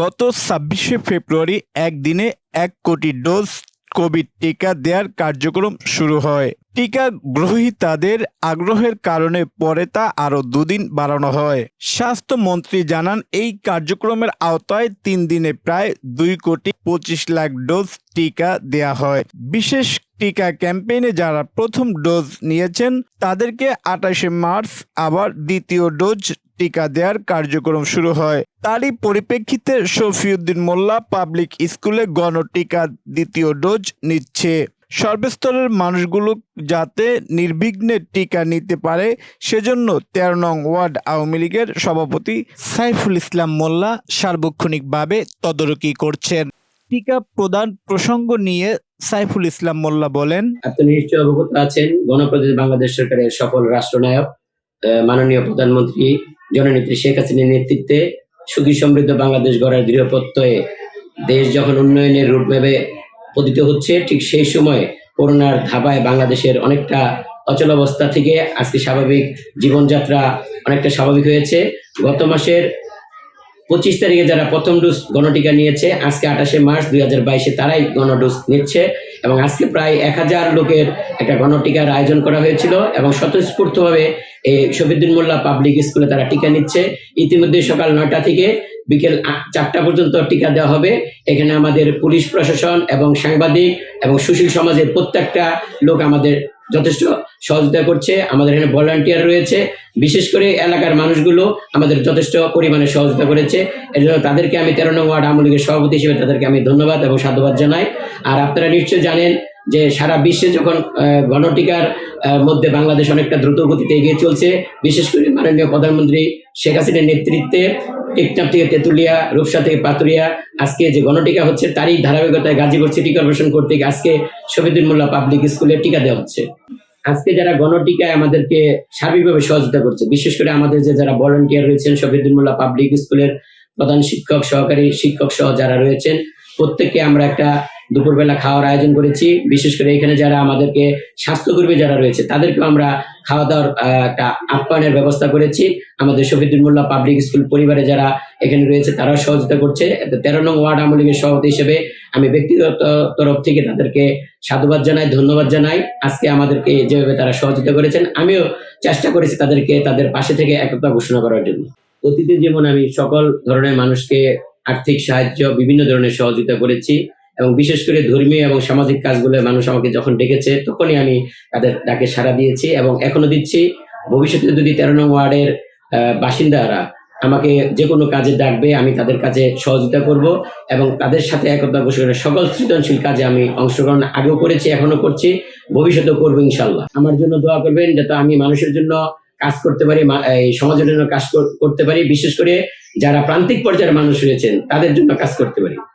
গত ছাব্বিশে ফেব্রুয়ারি একদিনে এক কোটি ডোজ কোভিড টিকা দেওয়ার কার্যক্রম শুরু হয়। টিকা গ্রহীতাদের আগ্রহের কারণে পরে তা আরও দুদিন বাড়ানো হয়। স্বাস্থ্যমন্ত্রী জানান, এই কার্যক্রমের আওতায় তিন দিনে প্রায় দুই কোটি পঁচিশ লাখ ডোজ টিকা দেয়া হয়। বিশেষ টিকা ক্যাম্পেইনে যারা প্রথম ডোজ নিয়েছেন, তাদেরকে আঠাশে মার্চ আবার দ্বিতীয় ডোজ টিকা দেওয়ার কার্যক্রম শুরু হয়। তারই পরিপ্রেক্ষিতে শফিউদ্দিন মোল্লা পাবলিক স্কুলে গণটিকা দ্বিতীয় ডোজ নিচ্ছে। সর্বস্তরের মানুষগুলো যাতে নির্বিঘ্নে টিকা নিতে পারে, সেজন্য তেরো নং ওয়ার্ড আওয়ামী লীগের সভাপতি সাইফুল ইসলাম মোল্লা সার্বক্ষণিকভাবে তদারকি করছেন। টিকা প্রদান প্রসঙ্গ নিয়ে সাইফুল ইসলাম মোল্লা বলেন নিশ্চয় অবগত আছেন, গণপ্রজাতন্ত্রী বাংলাদেশ সরকারের সফল রাষ্ট্রনায়ক মাননীয় প্রধানমন্ত্রী জননেত্রী শেখ হাসিনার নেতৃত্বে সুখী সমৃদ্ধ বাংলাদেশ গড়ার দৃঢ় প্রত্যয়ে দেশ যখন উন্নয়নের রুটম্যাপে পতিত হচ্ছে, ঠিক সেই সময় করোনার ধাবায় বাংলাদেশের অনেকটা অচল অবস্থা থেকে আজকে স্বাভাবিক জীবনযাত্রা অনেকটা স্বাভাবিক হয়েছে। গত মাসের পঁচিশ তারিখে যারা প্রথম ডোজ গণটিকা নিয়েছে, আজকে আঠাশে মার্চ দুই হাজার বাইশে তারাই গণডোজ নিচ্ছে। এবং আজকে প্রায় এক হাজার লোকের একটা গণটিকার আয়োজন করা হয়েছিল এবং স্বতঃস্ফূর্তভাবে এই শফিদ্দিন মোল্লা পাবলিক স্কুলে তারা টিকা নিচ্ছে। ইতিমধ্যে সকাল নয়টা থেকে বিকেল চারটা পর্যন্ত টিকা দেওয়া হবে। এখানে আমাদের পুলিশ প্রশাসন এবং সাংবাদিক এবং সুশীল সমাজের প্রত্যেকটা লোক আমাদের যথেষ্ট সহযোগিতা করছে। আমাদের এখানে ভলান্টিয়ার রয়েছে। বিশেষ করে এলাকার মানুষগুলো আমাদের যথেষ্ট পরিমাণে সহযোগিতা করেছে। এর জন্য তাদেরকে আমি তেরো নং ওয়ার্ড আওয়ামী লীগের সভাপতি হিসেবে তাদেরকে আমি ধন্যবাদ এবং সাধুবাদ জানাই। আর আপনারা নিশ্চয়ই জানেন যে সারা বিশ্বে যখন গণটিকার মধ্যে বাংলাদেশ অনেকটা দ্রুত গতিতে এগিয়ে চলছে, বিশেষ করে মাননীয় প্রধানমন্ত্রী শেখ হাসিনার নেতৃত্বে টেকনাফ থেকে তেঁতুলিয়া, রূপসা থেকে পাতুরিয়া, আজকে যে গণটিকা হচ্ছে তারই ধারাবাহিকতায় গাজীপুর সিটি কর্পোরেশন কর্তৃক আজকে শফিদুল মোল্লা পাবলিক স্কুলে টিকা দেওয়া হচ্ছে। আজকে যারা গণটিকায় আমাদেরকে সার্বিকভাবে সহযোগিতা করছে, বিশেষ করে আমাদের যে যারা ভলেন্টিয়ার রয়েছেন শফিদুল মোল্লা পাবলিক স্কুলের প্রধান শিক্ষক, সহকারী শিক্ষক সহ যারা রয়েছেন, প্রত্যেককে আমরা একটা দুপুরবেলা খাওয়ার আয়োজন করেছি। বিশেষ করে এখানে যারা আমাদেরকে স্বাস্থ্যকর্মী যারা রয়েছে, তাদেরকেও আমরা খাওয়া দাওয়ার একটা আপ্যায়নের ব্যবস্থা করেছি। আমাদের শফিদুল মোল্লা পাবলিক স্কুল পরিবারে যারা এখানে রয়েছে, তারাও সহযোগিতা করছে। তেরো নং ওয়ার্ড আওয়ামী লীগের সভাপতি হিসেবে আমি ব্যক্তিগত তরফ থেকে তাদেরকে সাধুবাদ জানাই, ধন্যবাদ জানাই। আজকে আমাদেরকে যেভাবে তারা সহযোগিতা করেছেন, আমিও চেষ্টা করেছি তাদেরকে তাদের পাশে থেকে একতা ঘোষণা করার জন্য। অতীতে যেমন আমি সকল ধরনের মানুষকে আর্থিক সাহায্য, বিভিন্ন ধরনের সহযোগিতা করেছি এবং বিশেষ করে ধর্মীয় এবং সামাজিক কাজগুলো মানুষ আমাকে যখন ডেকেছে, তখনই আমি তাদের ডাকে সাড়া দিয়েছি এবং এখনও দিচ্ছি। ভবিষ্যতে যদি তেরো নং ওয়ার্ডের বাসিন্দারা আমাকে যে কোনো কাজে ডাকবে, আমি তাদের কাজে সহযোগিতা করব এবং তাদের সাথে একতা ঘোষণা সকল সৃজনশীল কাজে আমি অংশগ্রহণ আগেও করেছি, এখনও করছি, ভবিষ্যতেও করব ইনশাল্লাহ আমার জন্য দোয়া করবেন যাতে আমি মানুষের জন্য কাজ করতে পারি এই সমাজের জন্য কাজ করতে পারি। বিশেষ করে যারা প্রান্তিক পর্যায়ের মানুষ রয়েছেন, তাদের জন্য কাজ করতে পারি।